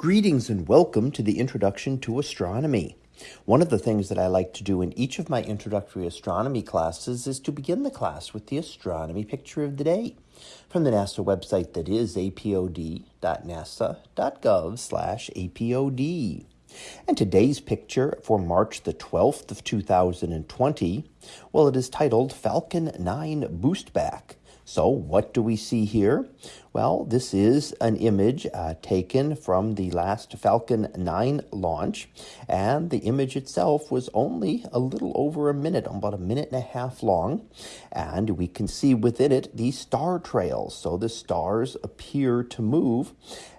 Greetings and welcome to the Introduction to Astronomy. One of the things that I like to do in each of my introductory astronomy classes is to begin the class with the astronomy picture of the day from the NASA website that is apod.nasa.gov/apod. And today's picture for March the 12th of 2020, well it is titled Falcon 9 Boostback. So, what do we see here? Well, this is an image uh, taken from the last Falcon 9 launch, and the image itself was only a little over a minute, about a minute and a half long, and we can see within it the star trails. So the stars appear to move,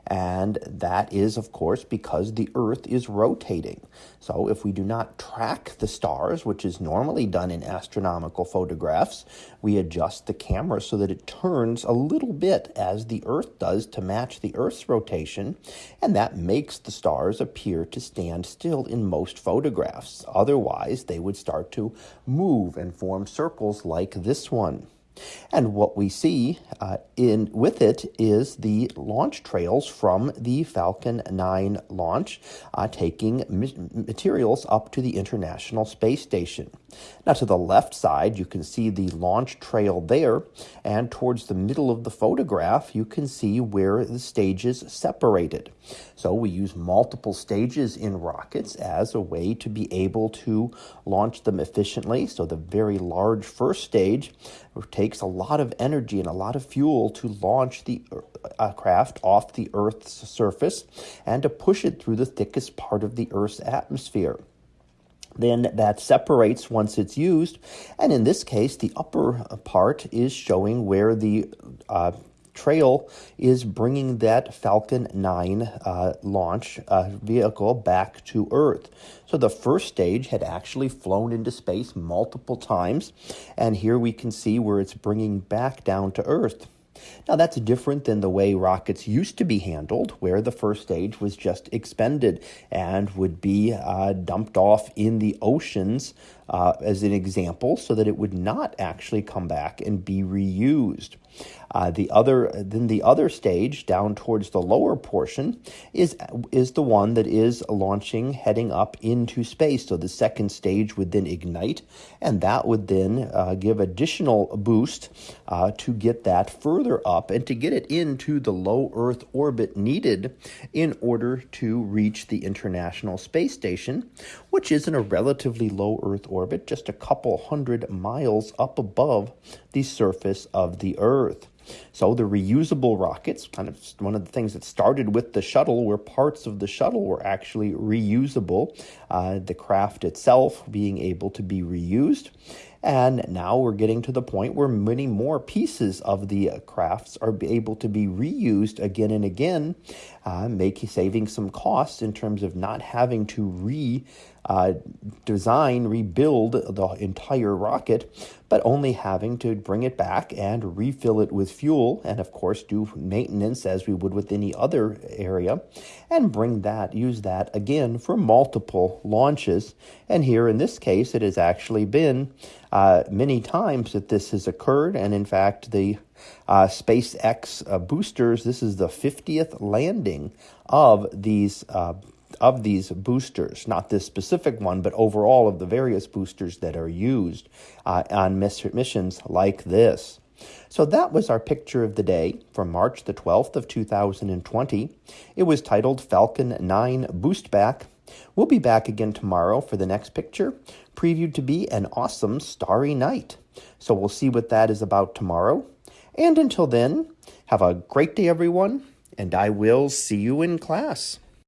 and that is, of course, because the Earth is rotating. So if we do not track the stars, which is normally done in astronomical photographs, we adjust the camera so that it turns a little bit as the Earth does to match the Earth's rotation, and that makes the stars appear to stand still in most photographs. Otherwise, they would start to move and form circles like this one. And what we see uh, in with it is the launch trails from the Falcon 9 launch, uh, taking materials up to the International Space Station. Now, to the left side, you can see the launch trail there, and towards the middle of the photograph, you can see where the stages separated. So, we use multiple stages in rockets as a way to be able to launch them efficiently. So, the very large first stage takes a lot of energy and a lot of fuel to launch the uh, craft off the Earth's surface and to push it through the thickest part of the Earth's atmosphere then that separates once it's used. And in this case, the upper part is showing where the uh, trail is bringing that Falcon 9 uh, launch uh, vehicle back to Earth. So the first stage had actually flown into space multiple times, and here we can see where it's bringing back down to Earth. Now, that's different than the way rockets used to be handled, where the first stage was just expended and would be uh, dumped off in the oceans uh, as an example, so that it would not actually come back and be reused. Uh, the other, then the other stage down towards the lower portion is is the one that is launching, heading up into space. So the second stage would then ignite, and that would then uh, give additional boost uh, to get that further up and to get it into the low Earth orbit needed in order to reach the International Space Station, which is in a relatively low Earth orbit, just a couple hundred miles up above the surface of the Earth. So the reusable rockets, kind of one of the things that started with the shuttle, where parts of the shuttle were actually reusable, uh, the craft itself being able to be reused. And now we're getting to the point where many more pieces of the crafts are able to be reused again and again, uh, making saving some costs in terms of not having to re uh, design, rebuild the entire rocket, but only having to bring it back and refill it with fuel, and of course, do maintenance as we would with any other area, and bring that, use that again for multiple launches. And here in this case, it has actually been uh, many times that this has occurred, and in fact, the uh, SpaceX uh, boosters, this is the 50th landing of these uh, of these boosters, not this specific one, but overall of the various boosters that are used uh, on missions like this. So that was our picture of the day from March the 12th of 2020. It was titled Falcon 9 Boostback. We'll be back again tomorrow for the next picture, previewed to be an awesome starry night. So we'll see what that is about tomorrow. And until then, have a great day, everyone, and I will see you in class.